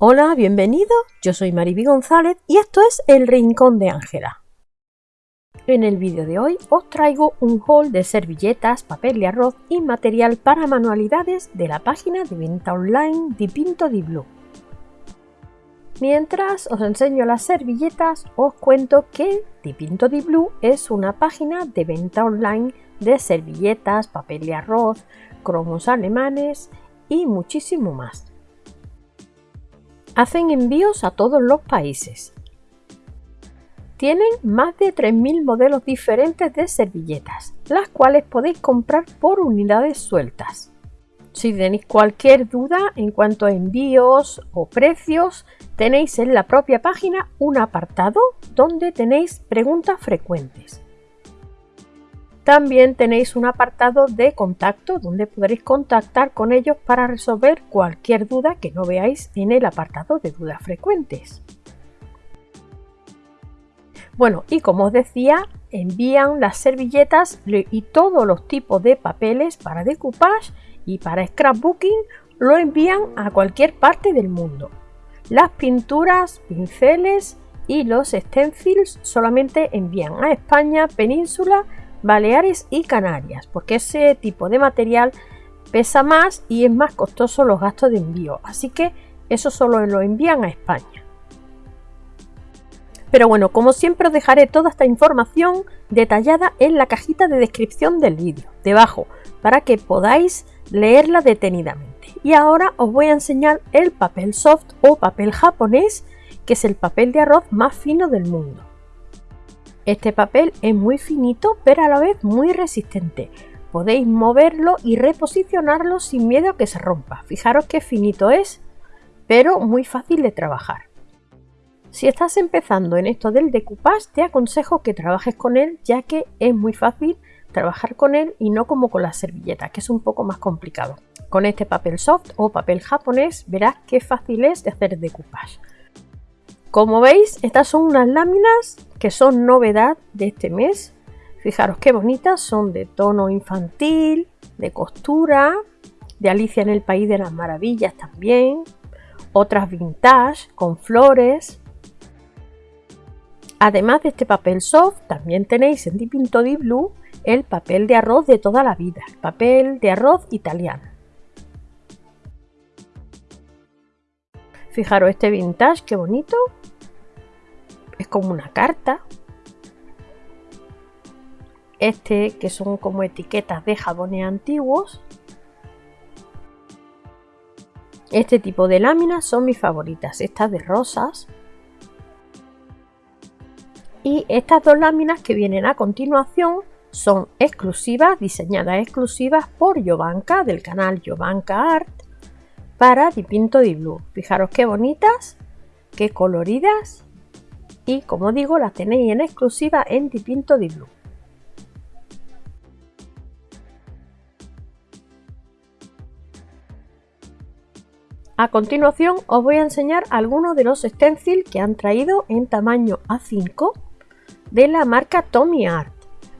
Hola, bienvenido. Yo soy Mariby González y esto es El Rincón de Ángela. En el vídeo de hoy os traigo un haul de servilletas, papel de arroz y material para manualidades de la página de venta online Dipinto di Blue. Mientras os enseño las servilletas, os cuento que Dipinto di Blue es una página de venta online de servilletas, papel de arroz, cromos alemanes y muchísimo más. Hacen envíos a todos los países. Tienen más de 3.000 modelos diferentes de servilletas, las cuales podéis comprar por unidades sueltas. Si tenéis cualquier duda en cuanto a envíos o precios, tenéis en la propia página un apartado donde tenéis preguntas frecuentes. También tenéis un apartado de contacto donde podréis contactar con ellos para resolver cualquier duda que no veáis en el apartado de dudas frecuentes. Bueno, y como os decía, envían las servilletas y todos los tipos de papeles para decoupage y para scrapbooking lo envían a cualquier parte del mundo. Las pinturas, pinceles y los stencils solamente envían a España, Península, Baleares y Canarias, porque ese tipo de material pesa más y es más costoso los gastos de envío, así que eso solo lo envían a España. Pero bueno, como siempre os dejaré toda esta información detallada en la cajita de descripción del vídeo, debajo, para que podáis leerla detenidamente. Y ahora os voy a enseñar el papel soft o papel japonés, que es el papel de arroz más fino del mundo. Este papel es muy finito pero a la vez muy resistente. Podéis moverlo y reposicionarlo sin miedo a que se rompa. Fijaros qué finito es, pero muy fácil de trabajar. Si estás empezando en esto del decoupage, te aconsejo que trabajes con él ya que es muy fácil trabajar con él y no como con la servilleta, que es un poco más complicado. Con este papel soft o papel japonés verás qué fácil es de hacer decoupage. Como veis, estas son unas láminas que son novedad de este mes. Fijaros qué bonitas, son de tono infantil, de costura, de Alicia en el País de las Maravillas también. Otras vintage con flores. Además de este papel soft, también tenéis en Dipinto di Blue el papel de arroz de toda la vida, el papel de arroz italiano. Fijaros este vintage, qué bonito. Como una carta. Este que son como etiquetas de jabones antiguos. Este tipo de láminas son mis favoritas, estas de rosas. Y estas dos láminas que vienen a continuación son exclusivas, diseñadas exclusivas por Jovanka del canal Jovanka Art para Dipinto di Blue. Fijaros qué bonitas, qué coloridas y como digo las tenéis en exclusiva en Dipinto di Blue. A continuación os voy a enseñar algunos de los stencils que han traído en tamaño A5 de la marca Tommy Art.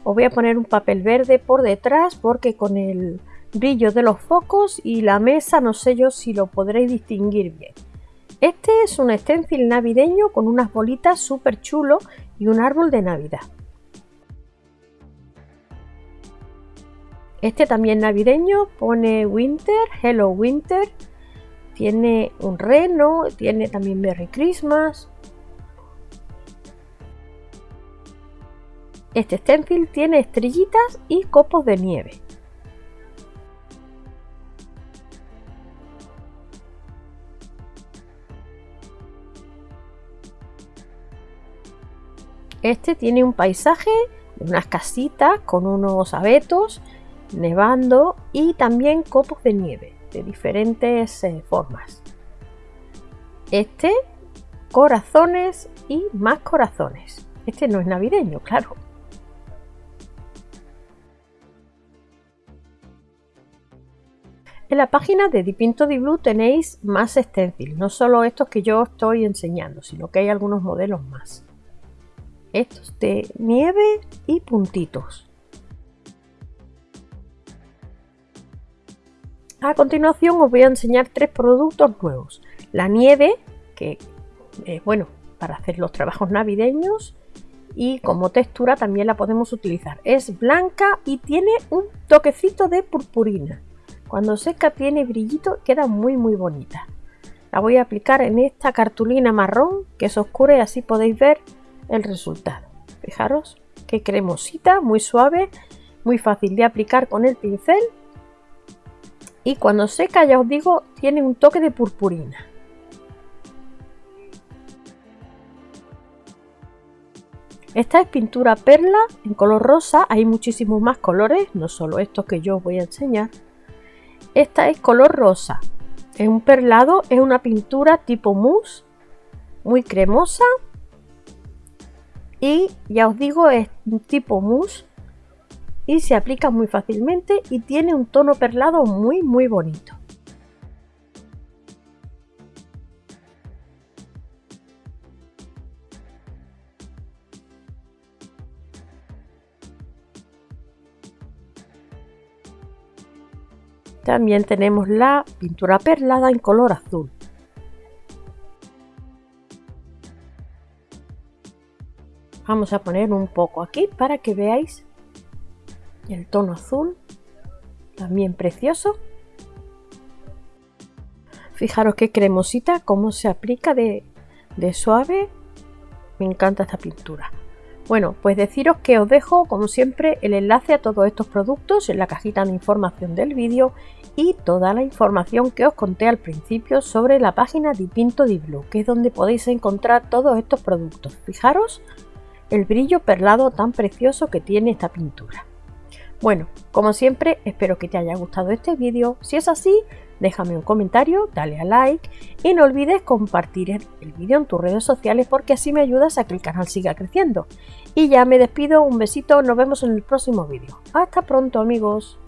Os voy a poner un papel verde por detrás porque con el brillo de los focos y la mesa no sé yo si lo podréis distinguir bien. Este es un stencil navideño con unas bolitas súper chulo y un árbol de navidad. Este también navideño pone Winter, Hello Winter, tiene un reno, tiene también Merry Christmas. Este stencil tiene estrellitas y copos de nieve. Este tiene un paisaje, unas casitas con unos abetos, nevando y también copos de nieve de diferentes eh, formas. Este, corazones y más corazones. Este no es navideño, claro. En la página de Dipinto di Blue tenéis más stencils, no solo estos que yo estoy enseñando, sino que hay algunos modelos más estos de nieve y puntitos. A continuación os voy a enseñar tres productos nuevos. la nieve, que eh, bueno, para hacer los trabajos navideños y como textura también la podemos utilizar. Es blanca y tiene un toquecito de purpurina. Cuando seca tiene brillito, queda muy muy bonita. La voy a aplicar en esta cartulina marrón que es oscura y así podéis ver el resultado. Fijaros qué cremosita, muy suave, muy fácil de aplicar con el pincel. Y cuando seca, ya os digo, tiene un toque de purpurina. Esta es pintura perla en color rosa, hay muchísimos más colores, no solo estos que yo os voy a enseñar. Esta es color rosa, es un perlado, es una pintura tipo mousse, muy cremosa. Y ya os digo, es un tipo mousse y se aplica muy fácilmente y tiene un tono perlado muy muy bonito. También tenemos la pintura perlada en color azul. Vamos a poner un poco aquí para que veáis el tono azul, también precioso. Fijaros qué cremosita, cómo se aplica de, de suave. Me encanta esta pintura. Bueno, pues deciros que os dejo, como siempre, el enlace a todos estos productos en la cajita de información del vídeo y toda la información que os conté al principio sobre la página de Pinto di Blue, que es donde podéis encontrar todos estos productos. Fijaros el brillo perlado tan precioso que tiene esta pintura. Bueno, como siempre, espero que te haya gustado este vídeo. Si es así, déjame un comentario, dale a like y no olvides compartir el vídeo en tus redes sociales porque así me ayudas a que el canal siga creciendo. Y ya me despido, un besito, nos vemos en el próximo vídeo. Hasta pronto amigos.